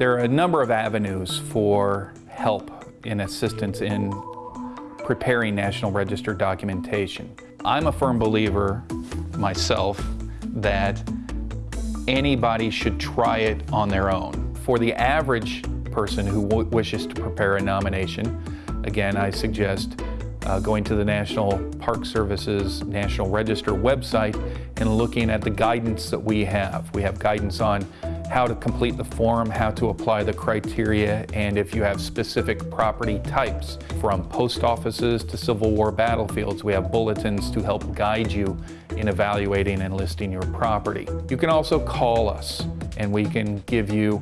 There are a number of avenues for help and assistance in preparing National Register documentation. I'm a firm believer myself that anybody should try it on their own. For the average person who wishes to prepare a nomination, again, I suggest uh, going to the National Park Service's National Register website and looking at the guidance that we have. We have guidance on how to complete the form, how to apply the criteria, and if you have specific property types. From post offices to Civil War battlefields, we have bulletins to help guide you in evaluating and listing your property. You can also call us and we can give you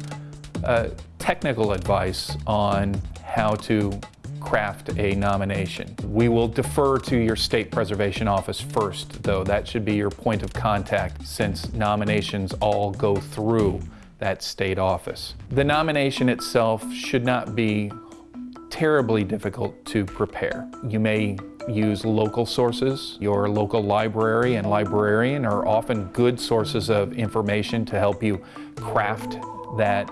uh, technical advice on how to craft a nomination. We will defer to your state preservation office first, though. That should be your point of contact since nominations all go through that state office. The nomination itself should not be terribly difficult to prepare. You may use local sources. Your local library and librarian are often good sources of information to help you craft that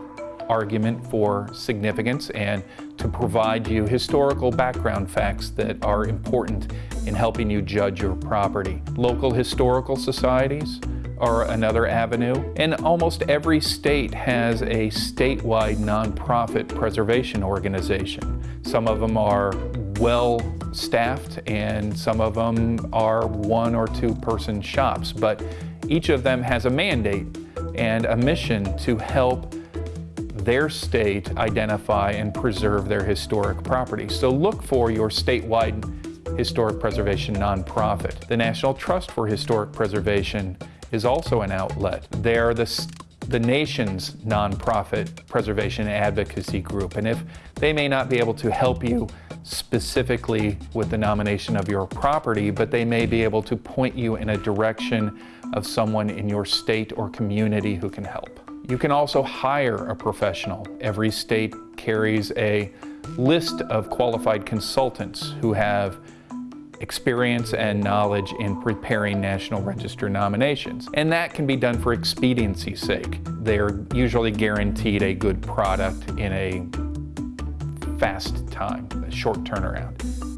argument for significance and to provide you historical background facts that are important in helping you judge your property. Local historical societies are another avenue, and almost every state has a statewide nonprofit preservation organization. Some of them are well staffed and some of them are one or two person shops, but each of them has a mandate and a mission to help their state identify and preserve their historic property. So look for your statewide historic preservation nonprofit. The National Trust for Historic Preservation is also an outlet. They're the, the nation's nonprofit preservation advocacy group. And if they may not be able to help you specifically with the nomination of your property, but they may be able to point you in a direction of someone in your state or community who can help. You can also hire a professional. Every state carries a list of qualified consultants who have experience and knowledge in preparing National Register nominations. And that can be done for expediency's sake. They're usually guaranteed a good product in a fast time, a short turnaround.